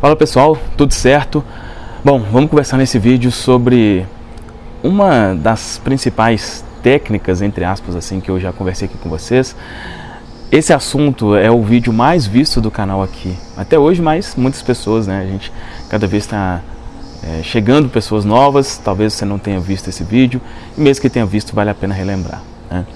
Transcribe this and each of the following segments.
Fala pessoal, tudo certo? Bom, vamos conversar nesse vídeo sobre uma das principais técnicas, entre aspas, assim, que eu já conversei aqui com vocês. Esse assunto é o vídeo mais visto do canal aqui, até hoje, mas muitas pessoas, né, a gente cada vez está é, chegando pessoas novas, talvez você não tenha visto esse vídeo, e mesmo que tenha visto, vale a pena relembrar. Né?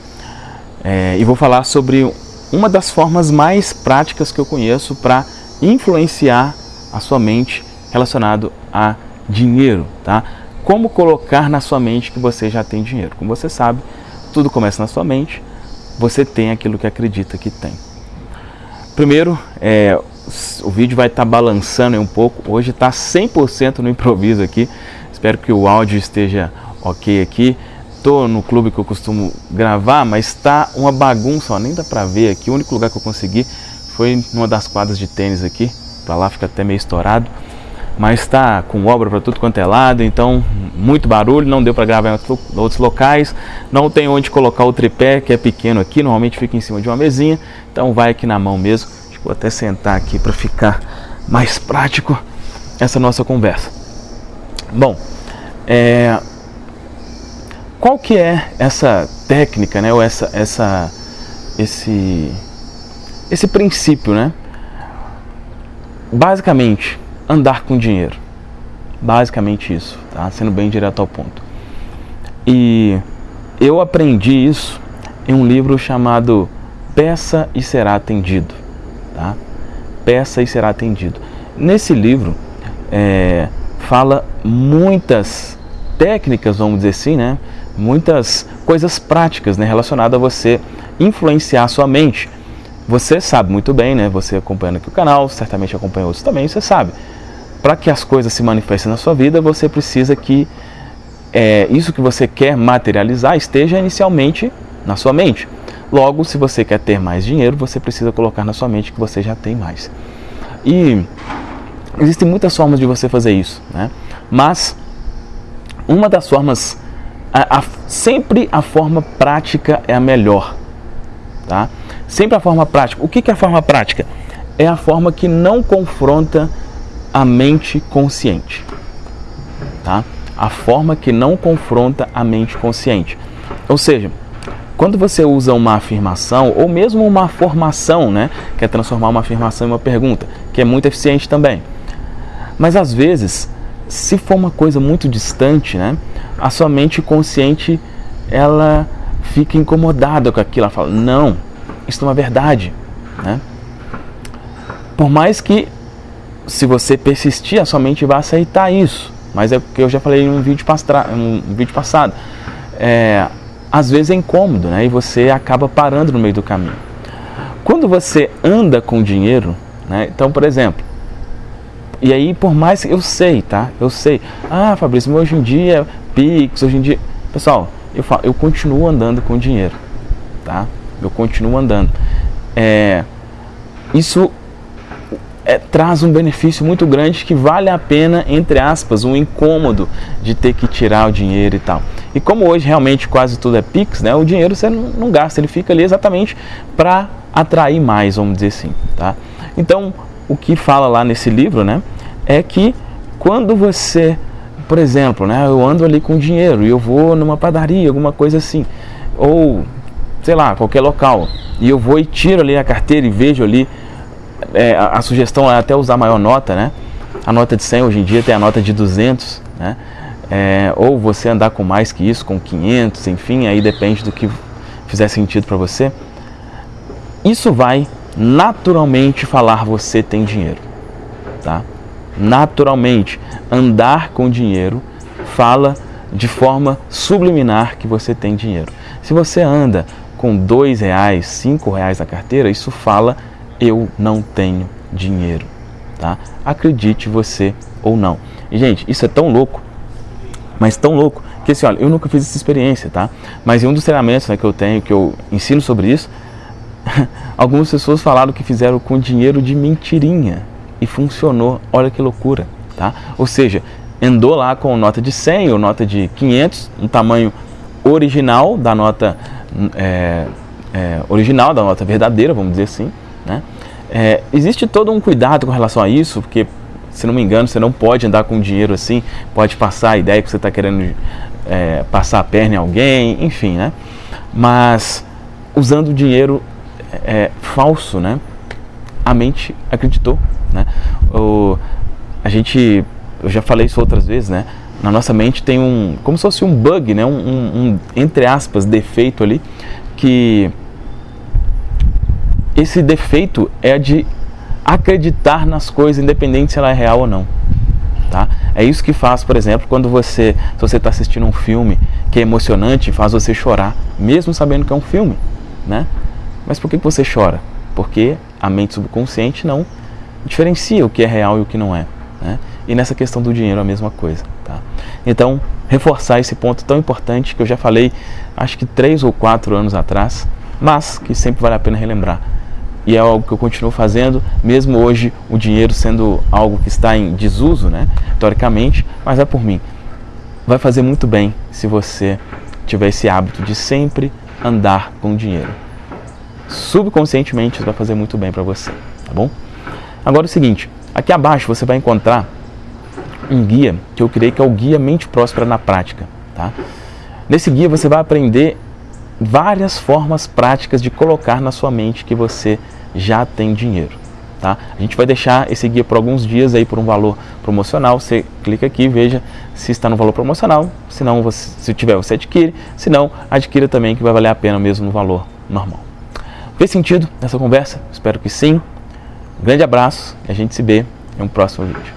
É, e vou falar sobre uma das formas mais práticas que eu conheço para influenciar a sua mente relacionado a dinheiro, tá? Como colocar na sua mente que você já tem dinheiro. Como você sabe, tudo começa na sua mente, você tem aquilo que acredita que tem. Primeiro, é, o vídeo vai estar tá balançando um pouco, hoje está 100% no improviso aqui, espero que o áudio esteja ok aqui. Estou no clube que eu costumo gravar, mas está uma bagunça, ó, nem dá para ver aqui, o único lugar que eu consegui foi numa das quadras de tênis aqui, para lá fica até meio estourado. Mas está com obra para tudo quanto é lado, então muito barulho, não deu para gravar em outros locais. Não tem onde colocar o tripé, que é pequeno aqui, normalmente fica em cima de uma mesinha. Então vai aqui na mão mesmo. Vou até sentar aqui para ficar mais prático essa nossa conversa. Bom, é, qual que é essa técnica, né, ou essa, essa, esse, esse princípio, né? Basicamente, andar com dinheiro. Basicamente isso, tá? Sendo bem direto ao ponto. E eu aprendi isso em um livro chamado Peça e Será Atendido, tá? Peça e Será Atendido. Nesse livro, é, fala muitas técnicas, vamos dizer assim, né? Muitas coisas práticas né? relacionadas a você influenciar a sua mente você sabe muito bem, né? Você acompanhando aqui o canal, certamente acompanha outros também, você sabe. Para que as coisas se manifestem na sua vida, você precisa que é, isso que você quer materializar esteja inicialmente na sua mente. Logo, se você quer ter mais dinheiro, você precisa colocar na sua mente que você já tem mais. E existem muitas formas de você fazer isso, né? Mas uma das formas, a, a, sempre a forma prática é a melhor, tá? Sempre a forma prática. O que é a forma prática? É a forma que não confronta a mente consciente. Tá? A forma que não confronta a mente consciente. Ou seja, quando você usa uma afirmação ou mesmo uma formação, né, que é transformar uma afirmação em uma pergunta, que é muito eficiente também. Mas às vezes, se for uma coisa muito distante, né, a sua mente consciente ela fica incomodada com aquilo, ela fala: "Não, isso é verdade. Né? Por mais que, se você persistir, a sua mente vai aceitar isso. Mas é o que eu já falei em um vídeo, um vídeo passado. É, às vezes é incômodo né? e você acaba parando no meio do caminho. Quando você anda com dinheiro, né? então, por exemplo, e aí, por mais que eu sei, tá? Eu sei. Ah, Fabrício, hoje em dia, Pix, hoje em dia. Pessoal, eu, falo, eu continuo andando com dinheiro, tá? Eu continuo andando. É, isso é, traz um benefício muito grande que vale a pena, entre aspas, um incômodo de ter que tirar o dinheiro e tal. E como hoje realmente quase tudo é Pix, né, o dinheiro você não, não gasta, ele fica ali exatamente para atrair mais, vamos dizer assim. Tá? Então, o que fala lá nesse livro né, é que quando você, por exemplo, né, eu ando ali com dinheiro e eu vou numa padaria, alguma coisa assim, ou sei lá, qualquer local, e eu vou e tiro ali a carteira e vejo ali, é, a, a, sugestão é até usar maior nota, né? A nota de 100 hoje em dia tem a nota de 200, né? É, ou você andar com mais que isso, com 500, enfim, aí depende do que fizer sentido para você. Isso vai naturalmente falar você tem dinheiro, tá? Naturalmente, andar com dinheiro fala de forma subliminar que você tem dinheiro. Se você anda com dois reais, cinco reais na carteira, isso fala eu não tenho dinheiro, tá? Acredite você ou não. E gente, isso é tão louco, mas tão louco que assim, olha, eu nunca fiz essa experiência, tá? Mas em um dos treinamentos né, que eu tenho, que eu ensino sobre isso, algumas pessoas falaram que fizeram com dinheiro de mentirinha e funcionou. Olha que loucura, tá? Ou seja, andou lá com nota de 100 ou nota de 500, um tamanho original da nota é, é, original, da nota verdadeira, vamos dizer assim. Né? É, existe todo um cuidado com relação a isso, porque se não me engano, você não pode andar com dinheiro assim, pode passar a ideia que você está querendo é, passar a perna em alguém, enfim, né? Mas usando dinheiro é, falso, né? A mente acreditou, né? O, a gente, eu já falei isso outras vezes, né? Na nossa mente tem um, como se fosse um bug, né? Um, um, um entre aspas, defeito ali, que esse defeito é de acreditar nas coisas, independente se ela é real ou não. Tá? É isso que faz, por exemplo, quando você, se você está assistindo um filme que é emocionante, faz você chorar, mesmo sabendo que é um filme, né? Mas por que você chora? Porque a mente subconsciente não diferencia o que é real e o que não é. Né? E nessa questão do dinheiro a mesma coisa. Tá? Então, reforçar esse ponto tão importante que eu já falei, acho que três ou quatro anos atrás, mas que sempre vale a pena relembrar e é algo que eu continuo fazendo, mesmo hoje o dinheiro sendo algo que está em desuso, né, teoricamente, mas é por mim. Vai fazer muito bem se você tiver esse hábito de sempre andar com dinheiro. Subconscientemente isso vai fazer muito bem para você, tá bom? Agora é o seguinte, aqui abaixo você vai encontrar um guia que eu criei que é o Guia Mente Próspera na Prática, tá? Nesse guia você vai aprender várias formas práticas de colocar na sua mente que você já tem dinheiro. Tá? A gente vai deixar esse guia por alguns dias aí por um valor promocional. Você clica aqui, veja se está no valor promocional. Se não, você, se tiver, você adquire. Se não, adquira também que vai valer a pena mesmo no valor normal. Fez sentido essa conversa? Espero que sim. Grande abraço e a gente se vê em um próximo vídeo.